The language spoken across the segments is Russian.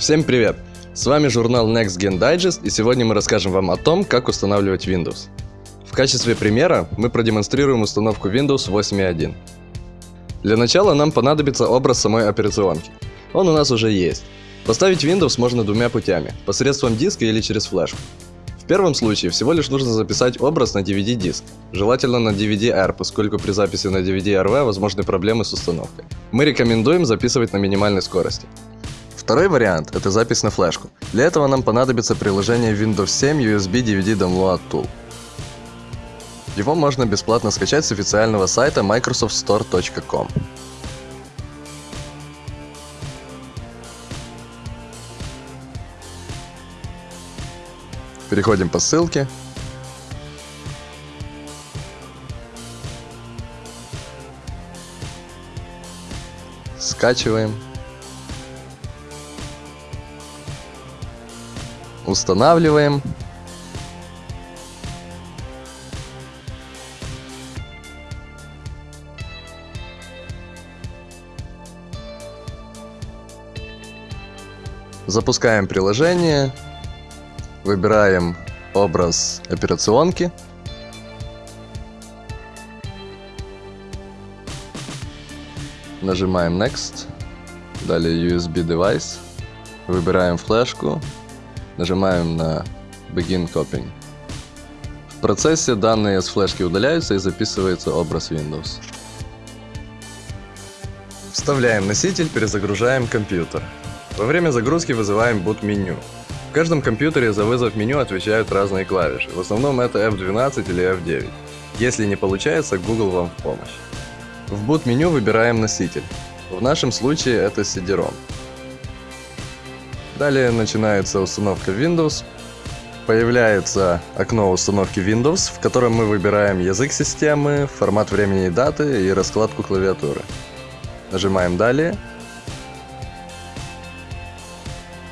Всем привет! С вами журнал Next Gen Digest, и сегодня мы расскажем вам о том, как устанавливать Windows. В качестве примера мы продемонстрируем установку Windows 8.1. Для начала нам понадобится образ самой операционки. Он у нас уже есть. Поставить Windows можно двумя путями, посредством диска или через флешку. В первом случае всего лишь нужно записать образ на DVD-диск, желательно на DVD-R, поскольку при записи на DVD-RV возможны проблемы с установкой. Мы рекомендуем записывать на минимальной скорости. Второй вариант – это запись на флешку. Для этого нам понадобится приложение Windows 7 USB DVD Download Tool. Его можно бесплатно скачать с официального сайта microsoftstore.com. Переходим по ссылке. Скачиваем. Устанавливаем. Запускаем приложение. Выбираем образ операционки. Нажимаем Next. Далее USB Device. Выбираем флешку. Нажимаем на Begin Copying. В процессе данные с флешки удаляются и записывается образ Windows. Вставляем носитель, перезагружаем компьютер. Во время загрузки вызываем boot меню. В каждом компьютере за вызов меню отвечают разные клавиши. В основном это F12 или F9. Если не получается, Google вам в помощь. В boot меню выбираем носитель. В нашем случае это CD-ROM. Далее начинается установка Windows. Появляется окно установки Windows, в котором мы выбираем язык системы, формат времени и даты и раскладку клавиатуры. Нажимаем «Далее».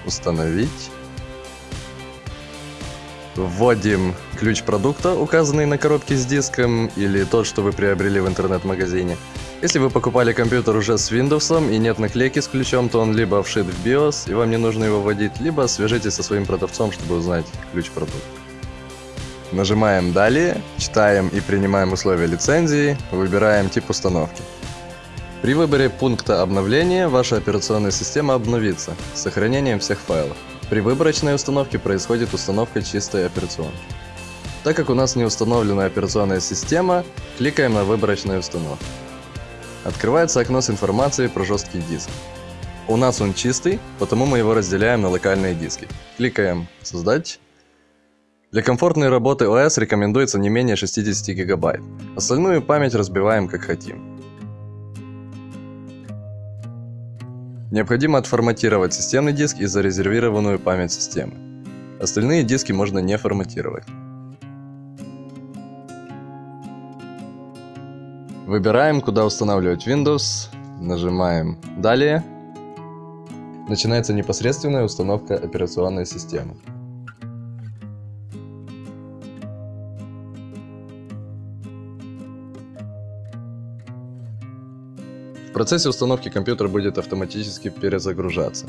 Установить. Вводим ключ продукта, указанный на коробке с диском, или тот, что вы приобрели в интернет-магазине. Если вы покупали компьютер уже с Windows и нет наклейки с ключом, то он либо вшит в BIOS, и вам не нужно его вводить, либо свяжитесь со своим продавцом, чтобы узнать ключ продукта. Нажимаем «Далее», читаем и принимаем условия лицензии, выбираем тип установки. При выборе пункта обновления ваша операционная система обновится с сохранением всех файлов. При выборочной установке происходит установка чистой операционки. Так как у нас не установлена операционная система, кликаем на выборочную установку. Открывается окно с информацией про жесткий диск. У нас он чистый, потому мы его разделяем на локальные диски. Кликаем «Создать». Для комфортной работы ОС рекомендуется не менее 60 гигабайт. Остальную память разбиваем как хотим. Необходимо отформатировать системный диск и зарезервированную память системы. Остальные диски можно не форматировать. Выбираем, куда устанавливать Windows, нажимаем «Далее». Начинается непосредственная установка операционной системы. Процессе установки компьютер будет автоматически перезагружаться.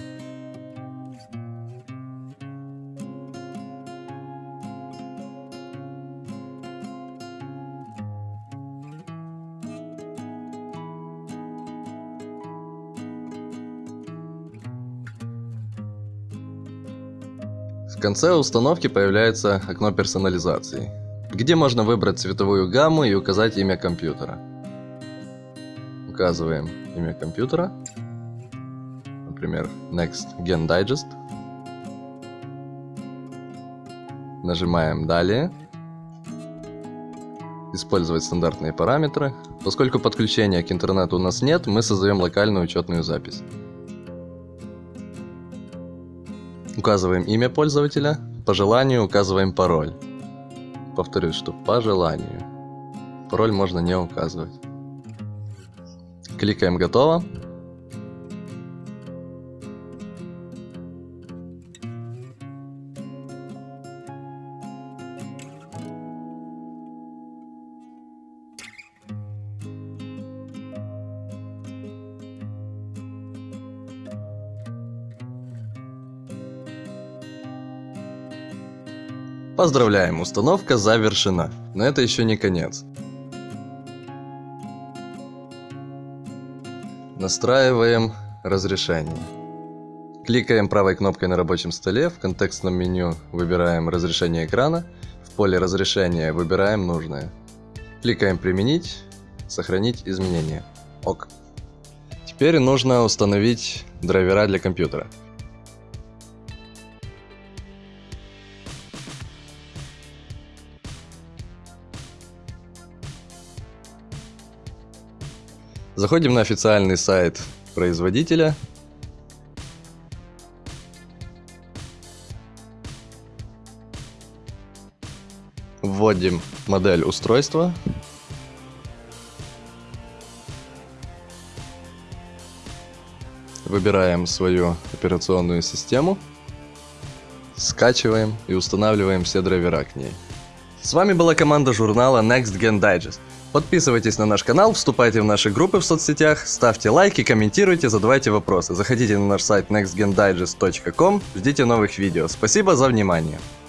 В конце установки появляется окно персонализации, где можно выбрать цветовую гамму и указать имя компьютера. Указываем имя компьютера, например, Next Gen Digest. Нажимаем «Далее». Использовать стандартные параметры. Поскольку подключения к интернету у нас нет, мы создаем локальную учетную запись. Указываем имя пользователя, по желанию указываем пароль. Повторюсь, что по желанию. Пароль можно не указывать. Кликаем «Готово». Поздравляем, установка завершена. Но это еще не конец. Настраиваем разрешение. Кликаем правой кнопкой на рабочем столе, в контекстном меню выбираем разрешение экрана, в поле разрешения выбираем нужное. Кликаем «Применить», «Сохранить изменения». ОК. Теперь нужно установить драйвера для компьютера. Заходим на официальный сайт производителя. Вводим модель устройства. Выбираем свою операционную систему. Скачиваем и устанавливаем все драйвера к ней. С вами была команда журнала Next Gen Digest. Подписывайтесь на наш канал, вступайте в наши группы в соцсетях, ставьте лайки, комментируйте, задавайте вопросы. Заходите на наш сайт nextgendigest.com, ждите новых видео. Спасибо за внимание.